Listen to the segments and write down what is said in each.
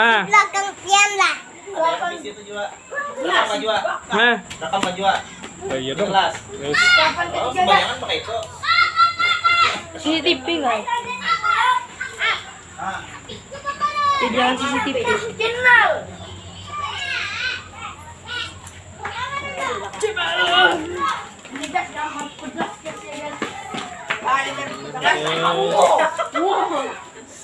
Nah, belakang pian lah. Habis itu juga. Rekam Pak Jua. nah. Rekam Pak Jua. Oh, iya dong. Jelas. Wes. Oh, kebanyakan pakai itu. CCTV nggak? Ah, Ya jangan CCTV.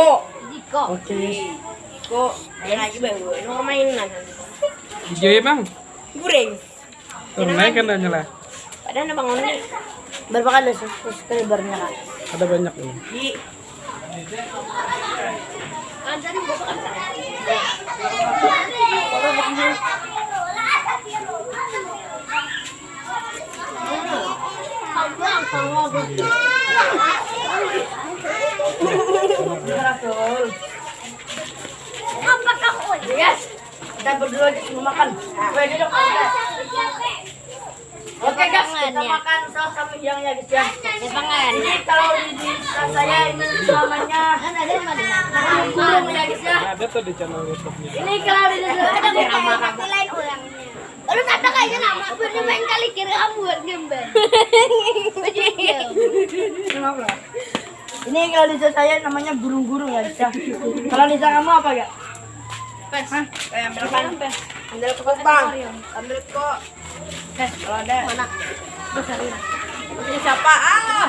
Diko. Diko. Oke, Diko. Ayan lagi ba? Ano ka mainan? Ijoy bang, turun naik kan nyala. Padahal na bangun ni. Berapa kali subscribernya kak? Ada banyak nih. Di Anda rin mo sa Kita berdua di sini makan. Oke guys, kita makan saus kami yang ya guys ya. Ini kalau di saya ini namanya din. burung ya guys ya. Ada tuh di channel YouTube-nya. Ini kalau di Ada ada mo kayo lain ulangnya. Ano kata kayo na? Pwede main kali kira kamu buat gambar. Ini kalau di saya namanya burung-burung ya guys ya. Kalau di kamu apa ya? Hah? Eh, ambil kok bang. Ambil kok. Eh, kalau ada. Mana? Ini siapa? Ah.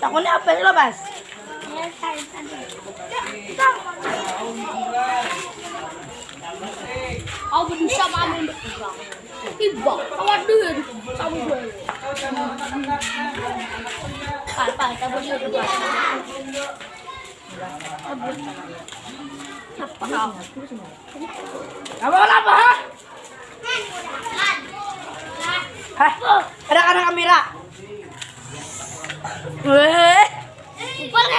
Takutnya apa sih lo bas? Aku bisa mamin ibang. Ibang, awak dulu sama gue. Apa? Kita boleh dulu. Apa kau? Apa? Hah? Ada ada kamera. Weh. Upal ka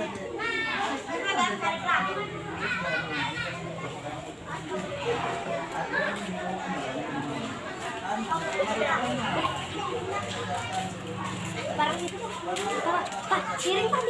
Barang itu. Pak, Pak, Pak, piringnya Pak.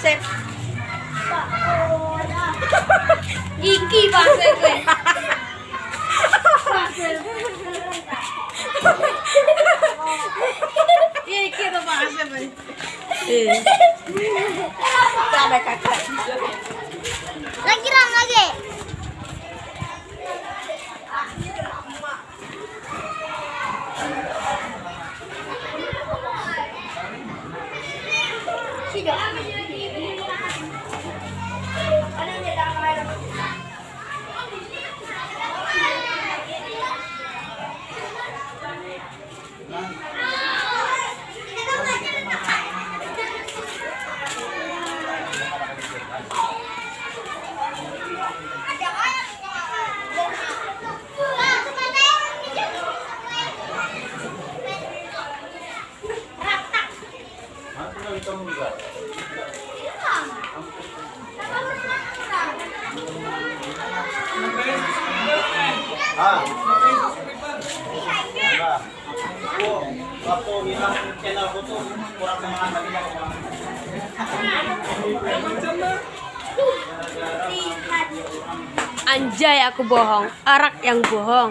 Iki pasir. Iki pasir gue. Iya, iki tuh pasir. Eh. Sampai kakak. Lagi ram lagi. Anjay aku bohong. Arak yang bohong.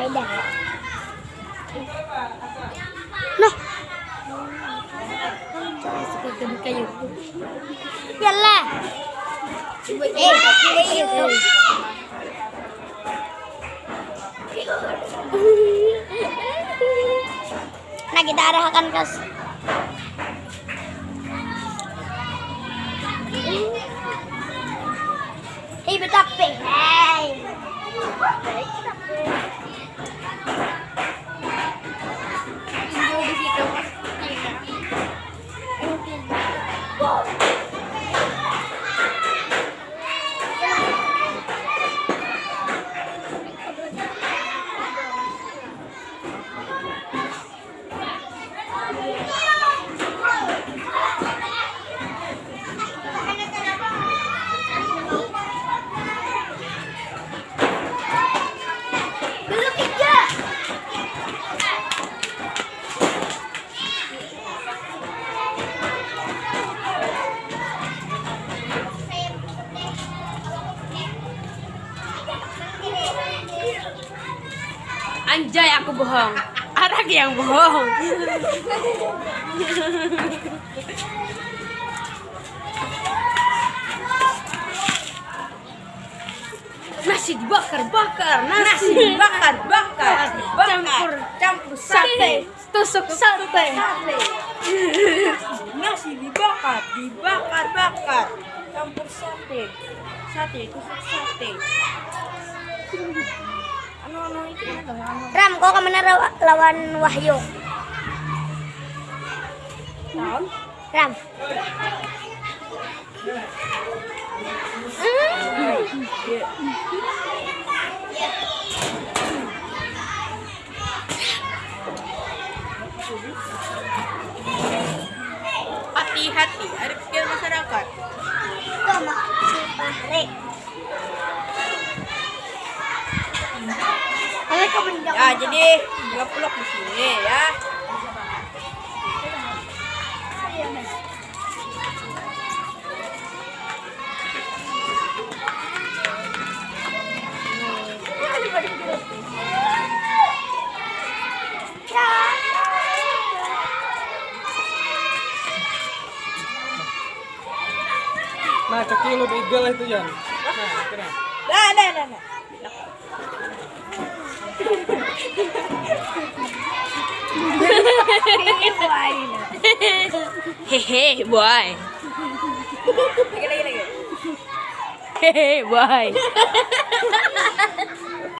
Noh. Seperti kayu. Yalah. Eh, eh, Nah, kita arahkan ke Hei, betape. Hei. Yang bohong. Nasi dibakar-bakar, nasi dibakar-bakar, campur campur sate, tusuk sate. Nasi dibakar, dibakar-bakar, campur sate, sate tusuk sate. Ram, kau ke mana lawan Wahyu? Tahun? Ram. Hmm. jadi dua ngevlog di sini ya Nah, kecil lu begal itu, Jan. Nah, kena. Nah, nah, nah, nah. Hehe, boy. Lagi, lagi, lagi. Hehe, boy.